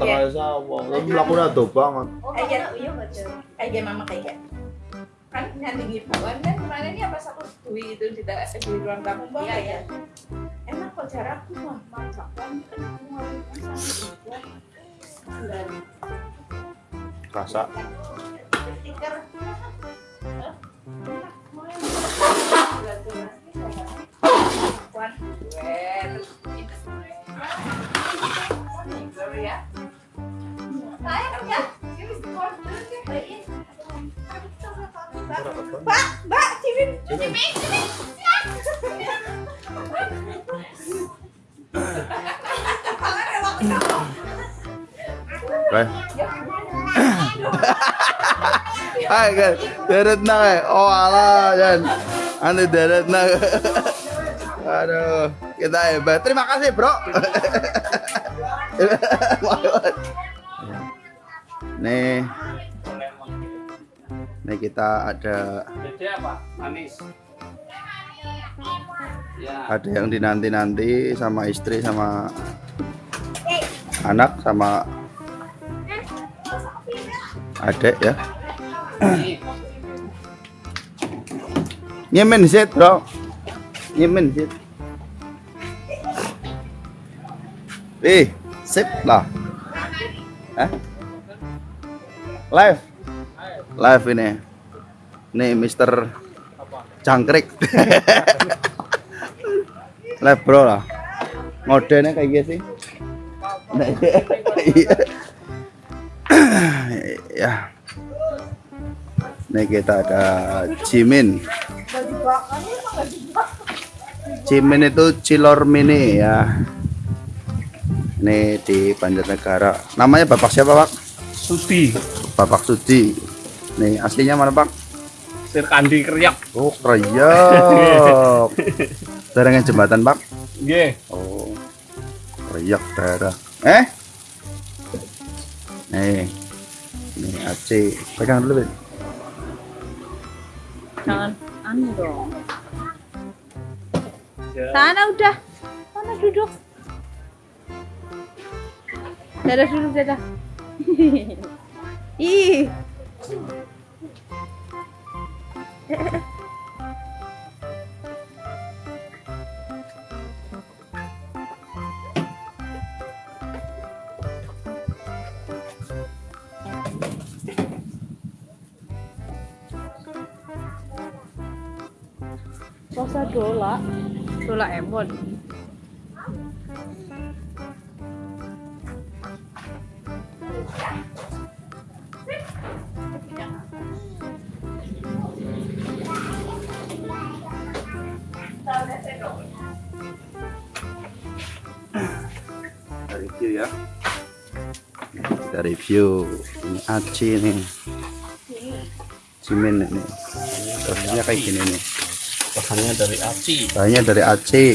terasa apa. Tapi mlakunya ado banget. Kayak gitu, iya betul. Kayak mama kayak kan nyandingi buan kan kemarin ya pas aku dui itu di, da- di ruang tamu bang iya, ya. Emang kok cara aku mah masak kan aku mau masak Rasa. stiker. Mbak, Mbak, deret na kae. Oh alah, Jan. Ane deret na. Aduh, kita hebat. Terima kasih, Bro. nih kita ada Jadi apa? Manis. Ya. ada yang dinanti-nanti sama istri sama anak sama adek ya. Nyemen zit bro. Nyemen zit eh sip lah. Eh? Live? Live ini nih Mister Jangkrik live bro lah modelnya kayak gitu sih Nah, iya. ya nih kita ada Jimin Jimin itu Cilor Mini ya ini di Banjarnegara namanya Bapak siapa Pak? Sudi. Bapak Sudi nih aslinya mana Pak? Sirkandi Kriak. Oh Kreyok Daerahnya jembatan Pak? Nggih. Oh Kreyok daerah Eh? Nih Nih Aceh Pegang dulu Ben Jangan anu dong. Ya. Sana udah. Sana duduk. Dadah dulu dadah. Ih. Rasa dola. Dola emon. Ya Kita review Ini Aceh nih Jimin ini Terusnya kayak gini nih Bahannya dari aci. Bahannya dari Aceh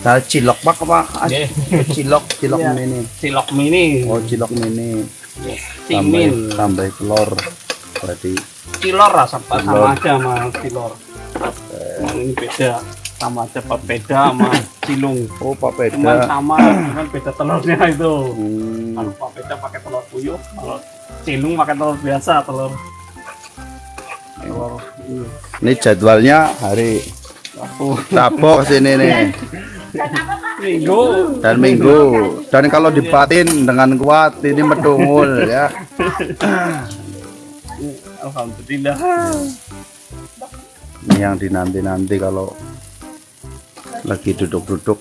Dari cilok pak apa? Nggih. Cilok, cilok Iya. mini Cilok mini. Oh cilok mini Cimin. Tambah, tambah telur Berarti Cilor rasa sama aja sama cilor. Cuman ini beda. Sama aja beda sama cilung. Oh Cuman papeda sama, cuman beda telurnya itu. hmm. Kalau papeda pakai telur puyuh, kalau cilung pakai telur biasa, telur. Telur ini. Jadwalnya hari Rabu sini nih. Minggu. Dan minggu. Dan kalau dipatin dengan kuat ini medungul ya. Alhamdulillah. Ini yang dinanti-nanti kalau lagi duduk-duduk.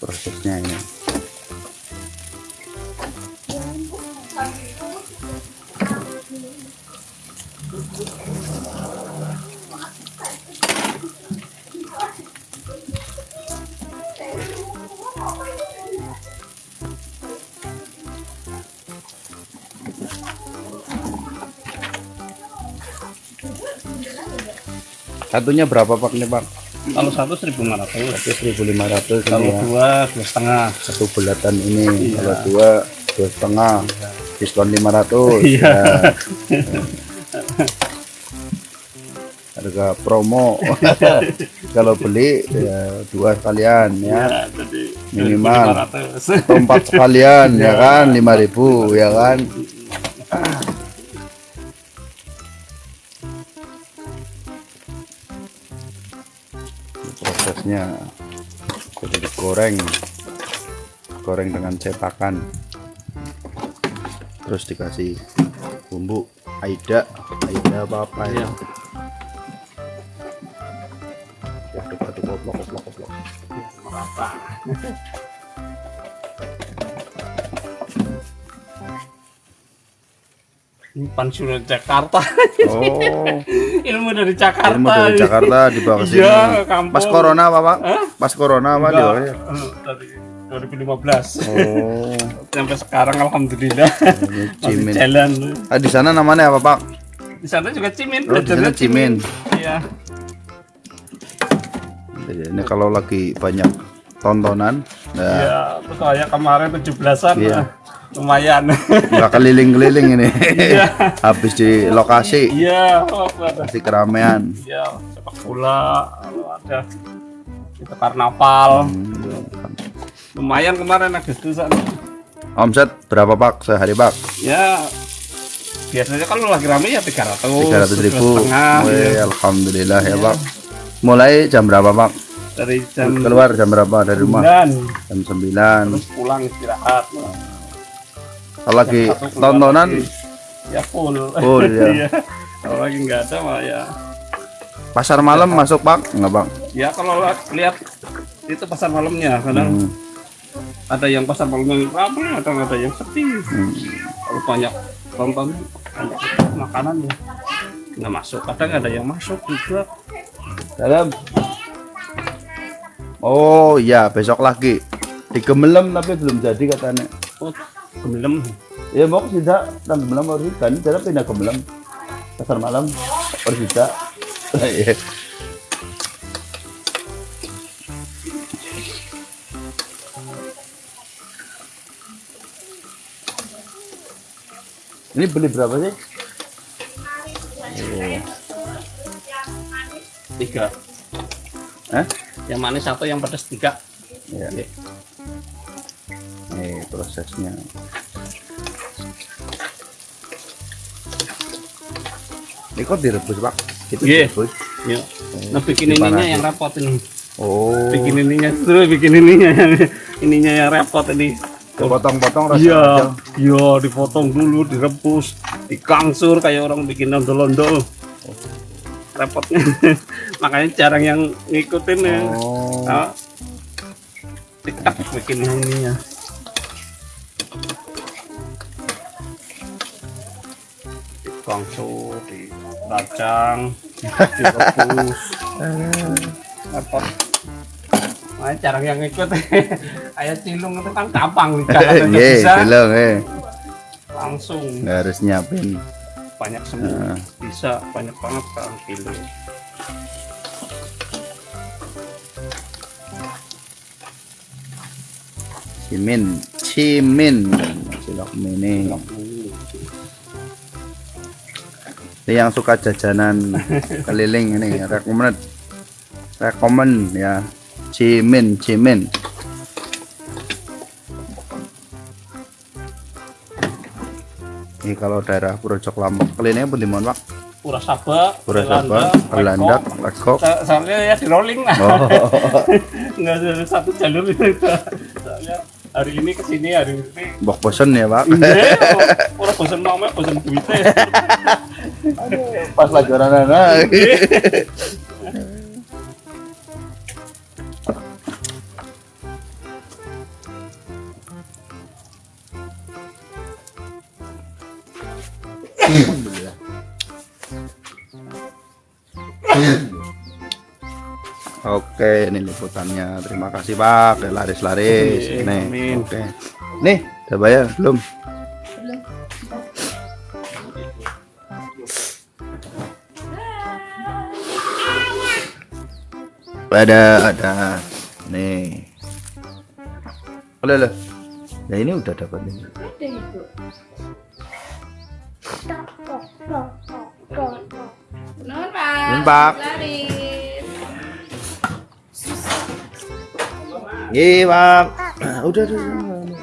Prosesnya ini satunya berapa pak ini pak? Kalau satu seribu lima ratus. 1500 kalau ya. dua dua setengah. Satu bulatan ini Iya. kalau dua dua setengah. Diskon 500 Iya. ya. harga promo. Kalau beli ya dua sekalian ya. Ya, jadi Minimal. 2.500. atau empat sekalian ya kan? 5000 ya kan prosesnya jadi digoreng goreng dengan cetakan. Terus dikasih bumbu aida. Aida apa apa ya pensiunan Jakarta. Oh. Ilmu dari Jakarta. Ilmu dari Jakarta dibawa ke sini Iya, kampung. pas corona apa pak? Hah? pas corona apa dibawa ya? eh, dari 2015 oh. Sampai sekarang alhamdulillah. Ini masih cimin. jalan. Ah, di sana namanya apa pak? Di sana juga cimin. Oh, di sana cimin. iya. Jadi ini kalau lagi banyak tontonan nah. Iya kayak kemarin 17-an Iya. eh, lumayan. Nggak keliling-keliling ini. Iya. habis di lokasi. Iya pasti keramaian. Iya sepak bola ada. Itu karnaval. Hmm. lumayan kemarin Agustusan omset berapa pak sehari pak? Ya biasanya kalau lagi rame ya 300 tiga ratus ribu. setengah Wih, ya. alhamdulillah ya pak. Mulai jam berapa pak? Dari jam keluar jam berapa dari rumah? 9 jam 9 terus pulang istirahat kalau lagi tontonan lagi. ya full Full, ya. Iya. kalau lagi nggak ada mah ya pasar malam masuk pak nggak bang ya kalau lihat itu pasar malamnya kadang Hmm. ada yang pasar malamnya ramai kadang ada yang sepi Hmm. kalau banyak tonton banyak makanan ya nggak masuk kadang ada yang masuk juga dalam oh iya besok lagi di Gemelem tapi belum jadi katanya oh gemilem ya mau tidak dan Gemelem harus kan jadi pindah Gemelem pasar malam harus tidak Iya. ini beli berapa sih? Tiga. Hah? yang manis satu yang pedas tiga. Ya ini prosesnya ini kok direbus pak? Itu Iya. direbus. Ya nah bikin ininya Dipanasin. yang repot ini. Oh. Bikin ininya terus bikin ininya. Yang ininya yang repot ini. Potong-potong rasa iya. iya dipotong dulu direbus dikangsur kayak orang bikin ondol-ondol repotnya makanya jarang yang ngikutin ya. Oh. Nah, tiktok bikin ininya. Dikangsur diracang direbus repot Makanya jarang yang ikut ayat cilung itu kan gampang katanya Iya, bisa. bilang eh langsung. Nggak harus nyiapin. Banyak semua Nah. bisa banyak banget sekarang kilo cimin cimin. Cilok mini ini yang suka jajanan keliling ini rekomend rekomend ya cimin cimin ini kalau daerah Purwojok Lampung kelilingnya pun di mana pak Pura Saba, Pura Saba, Belandak, Legok. Sa- Soalnya ya di rolling lah. Oh, Nggak ada satu jalur itu. Soalnya hari ini ke sini, hari ini. bok bosen ya pak. Iya, orang bosan mama, bosan duitnya. Pas lagi orang anak. Oke, ini liputannya. Terima kasih Pak. Laris-laris. Nih, amin. oke. Nih, udah bayar belum? Ada, ada. Nih. Oleh, oleh. Ya ini udah dapat nih. Ada itu. Nuhun, Pak. Nuhun, Pak. Laris. Iya bang. Udah udah. udah.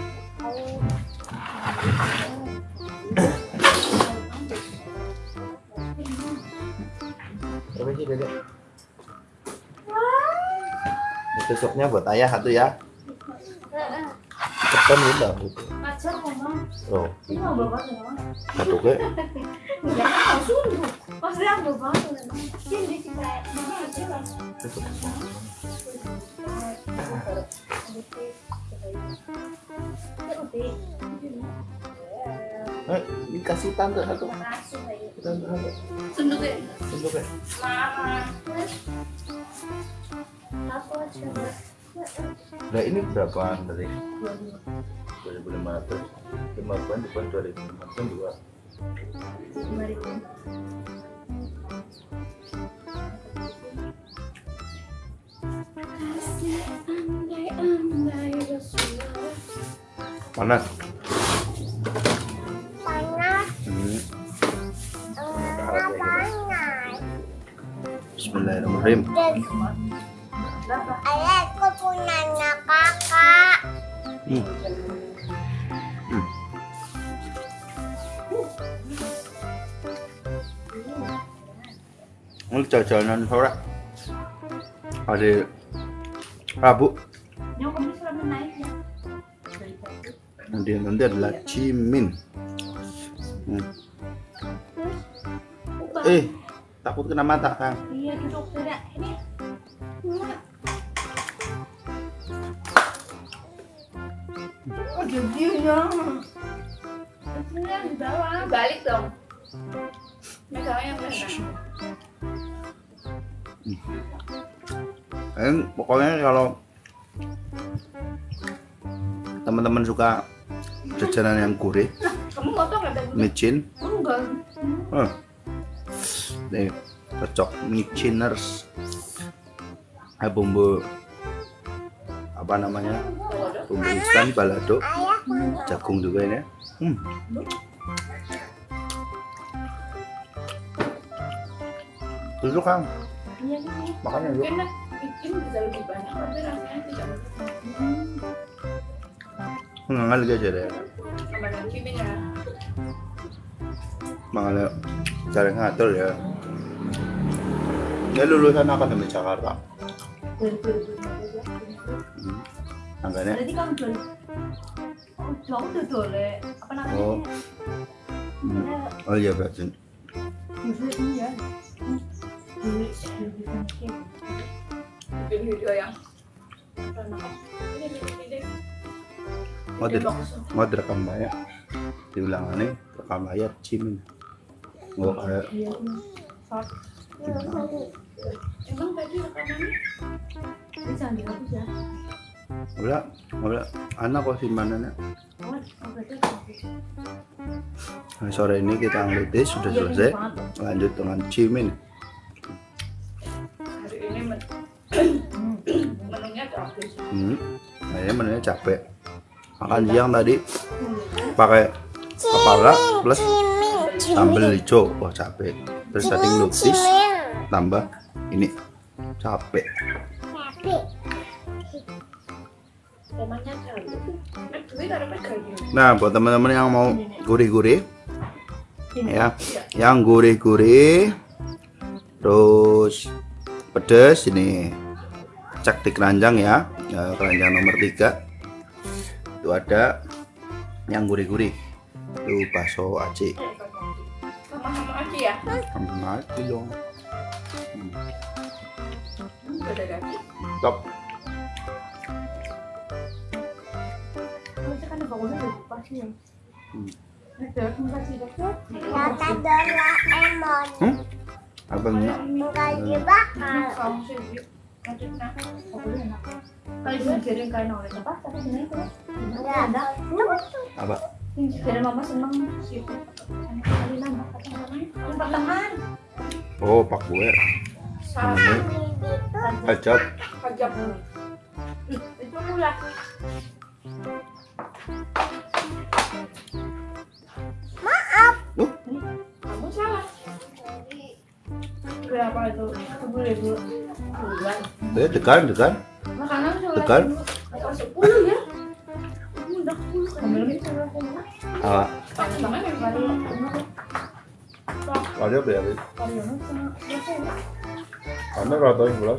Berapa dedek? Besoknya buat ayah satu ya. Cepetan. Macam ngomong. Oh, satu ke. Eh, dikasih tante satu. Tante satu. Sunduk ya. Untuk ya. Mama. Aku coba. Nah ini berapaan tadi? 2500 lima bulan depan 2500 juga panas Panas, hmm. eh, panas. Bismillahirrahmanirrahim jajanan sore hari Rabu ya. nanti nanti adalah cimin hmm. eh takut kena mata kang Iya duduk tidak ini. Oh jadinya. Ini yang di bawah. Balik dong. Megangnya yang benar. Eh, pokoknya kalau teman-teman suka jajanan yang gurih, ada micin, Enggak. oh. nih cocok miciners, eh, bumbu apa namanya, bumbu instan balado, jagung juga ini. Hmm. Duduk kang, Iya nih. makanya yuk. Enak. Bikin bisa lebih banyak tapi rasanya tidak. Mangal aja deh. Sama yang kimi ya. Mangal cara ngatur ya. Dia lulusan akademi Jakarta. Hmm. Angkanya Berarti kamu jual Oh, jauh tuh dole. Apa namanya? Oh. Hmm. Oh iya berarti. Bikin video yang ini ini ini Mau di mau direkam banyak. Diulang nih rekam layar cimin. Nggak kayak emang tadi rekamannya ini jangan dihapus ya udah udah anak kok simpanannya. oh. Nah, sore ini kita ngelutis sudah Iya, selesai. Lanjut dengan cimin. Men menunya gratis Hmm. Nah, ini menunya capek. Makan siang tadi pakai kepala plus sambal hijau. Wah capek. Terus tadi cimin. tambah ini capek. Pegangan Nah buat teman-teman yang mau gurih-gurih ya, yang gurih-gurih, terus pedes ini cek di keranjang ya, ya keranjang nomor tiga. Itu ada yang gurih-gurih. Itu bakso aci. Sama-sama aja ya? Sama aci dong. Top hmm? Nanti nah, pokoknya enak. Kalau oleh apa? Enggak ada. apa mama seneng sih. Kali oh pak gue Sama pajak. Hmm, Itu mula. Berapa itu? Sepuluh ribu. Eh, degan, degan. Makanan cuma Tekan. sepuluh ya. Ah, Sama ada berapa? Kalau sama biasa ya. Kamu rata yang bulan?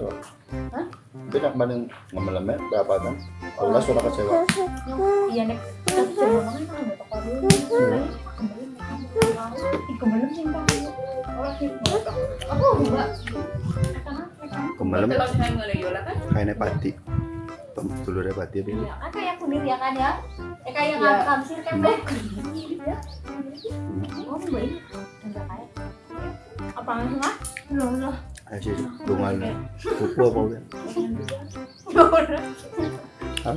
Hah? Tapi nak banding ngemelemet berapa kan? Allah sudah kecewa. Iya nek. Makan kan sih Nggak kan? kayaknya pati. Telurnya pati apa ini? Ya kan kayak kunir ya kan ya? Eh kayak Ya. nggak kamsir kan? Oh. Enggak kayak. Apaan sih, Mas? Loh, loh. Dungan. Kupu apa? Hah?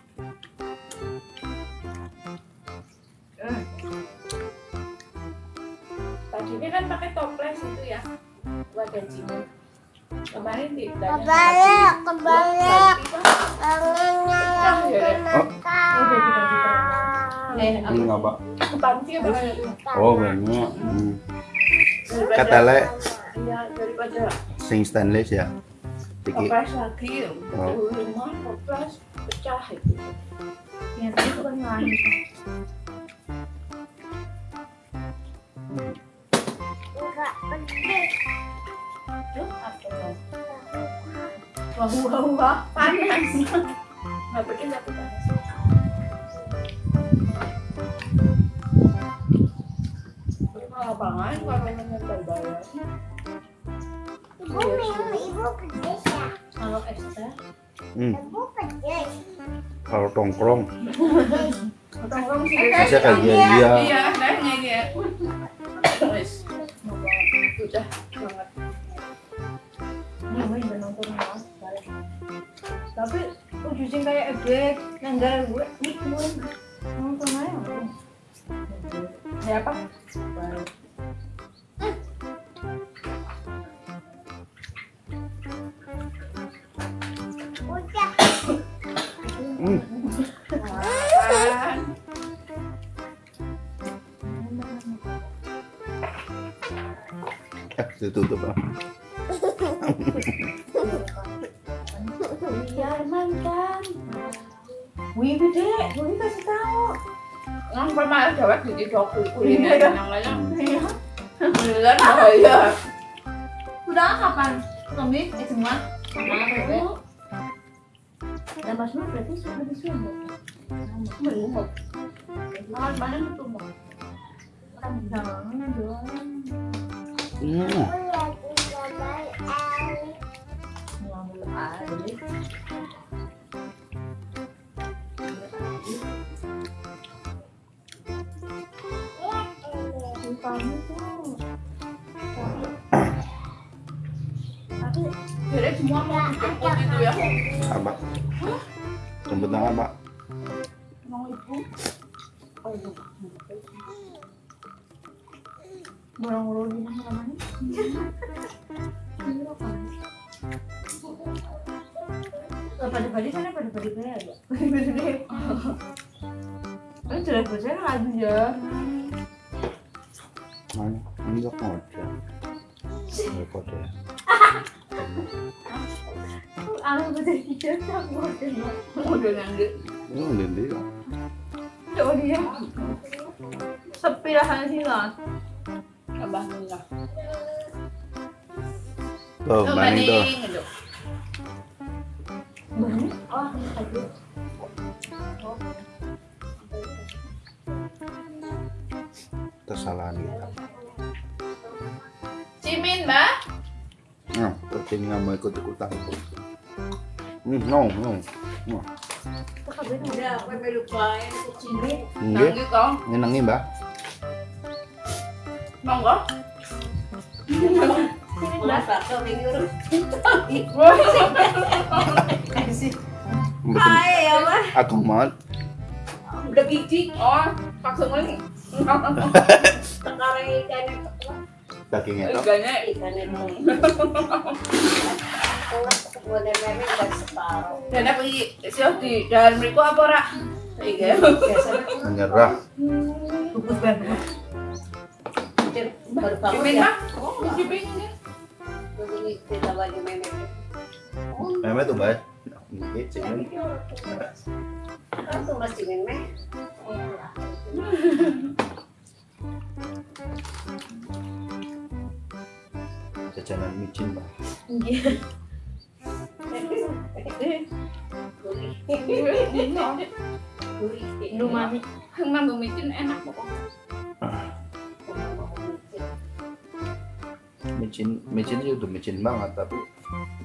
Eh, Ini apa? Oh, banyak. Hmm. Katele Iya, daripada sing stainless ya. Tiki. lagi. Oh. Rumah toples pecah itu. Yang itu kan lain. Enggak pedih. Tuh, apa tuh? Wah, wah, wah, panas. Nggak bikin tapi panas. Ibu minum, ibu ya? Kalau ekstra, Hmm. Ibu pedes. Kalau tongkrong, sih. dia dia. Iya, nanya dia. Udah banget. Ini balik. Tapi udah sing kayak ebek, gue, nih. Ya kuliner aja. Beneran bahaya. Udah kapan? Tommy, eh semua? Sama bebe. Nur berarti sudah di Sumut. Belum. Makan mana itu mau? Kan jangan jualan. Hmm. Aku lagi pada pada sana pada pada pada ya. Ini jelas bersih lagi ya. Mana? Ini kok ngoceh. Ya. Aku pada udah nanti. Ini udah dia. Coba dia. Sepi lah sana sini lah. Abah. Tuh, banding tuh. Cimin, Mbak. Nah, terus ini nggak mau ikut ikutan. Hmm, no, no. no. kabeh nang. Udah, aku melu bae kucing. Nggih. Nanggi kok. Nyenengi, Mbak. Monggo. Mbak. bakal minggu. Mboten Ae ya, Mas. ageng banget. Udah biji. Oh, paksa ngene. Sekarang ikan Dagingnya tok. Ikannya ikan itu. Dan iki? Sio di dalam apa ora? Iya. Menyerah. Bungkus banget. Baru bangun ya. Oh, masih pengen. Tuh. Nggih, cingen. Jajanan micin, Mbak. Lumani. Nambah micin enak pokoknya. Micin, micin sih udah micin banget, tapi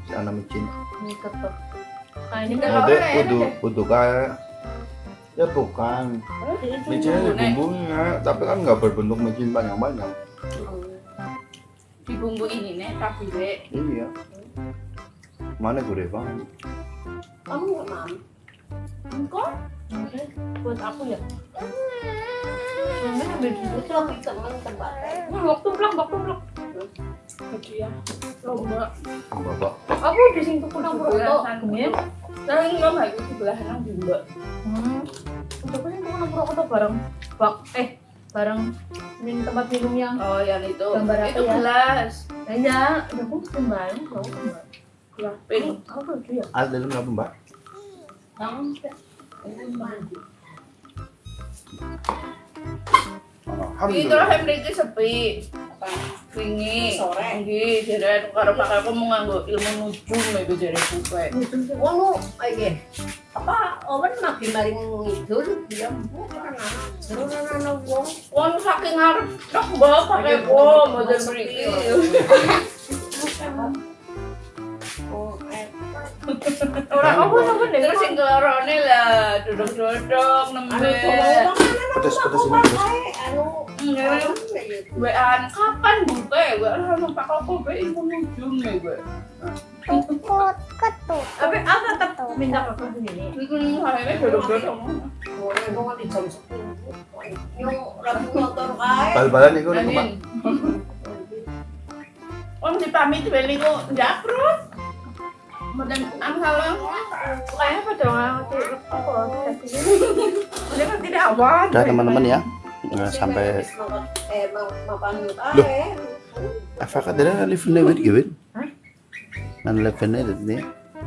sana micin. Ini ketok. Kayaknya Enggak, Udah, enak kudu, ya. kudu kayak Ya bukan, micinnya ada bumbunya, tapi kan nggak berbentuk micin banyak-banyak. Bumbu ini nih, tapi dek. Iya. Mana gurih banget. Engkau? buat aku ya. Mama ambil dulu. Blok tumplak, blok tumplak. Gitu ya. Lomba. Bapak, Aku di sini tuh kurang. Kemudian, Nah, ini nggak nang juga. hmm, untuk tuh kurang bareng bak eh bareng min tempat minum yang Oh, yang itu. Gambar apa itu ya? gelas. Iya, udah aku kembali, aku kembali. Gelas pink. Aku tuh ya. ada dalam apa mbak? Itu lah yang mriki sepi. Wingi. Sore. Nggih, jare karo pakai aku mau nganggo ilmu nujum iku jare bupe. Ngono aja. Apa owen makin maring ngidul dia bukan anak. Terus anak wong Wong saking ngarep tok mbak pakai po model mriki. oh eh Orang apa apa deh? Terus sing kelorone lah duduk-duduk nembe. ngomong Pedes, pedes ini anu Kapan bupe? Gue ora numpak apa nujum nih gue. Ketut, ketut. Tapi aku tetap minta kakak sendiri. Hmm, akhirnya duduk-duduk. ngomong ngomong di jam 10. Yung rabu motor kae. Bal-balan itu nih. Om dipamit beli kok jakrut. Angsal Kayaknya pada ngerti apa kan awan. Teman-teman ya. Nah, sampai eh mapan Loh. kae. apa katanya live lewat gitu? Nan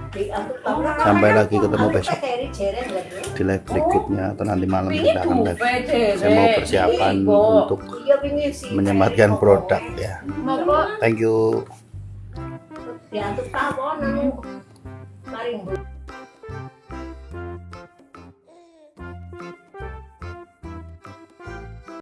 aku tahu. Sampai lagi ketemu besok di live berikutnya atau nanti malam Ini kita akan live. Saya mau persiapan untuk Iya menyematkan produk ya. Thank you.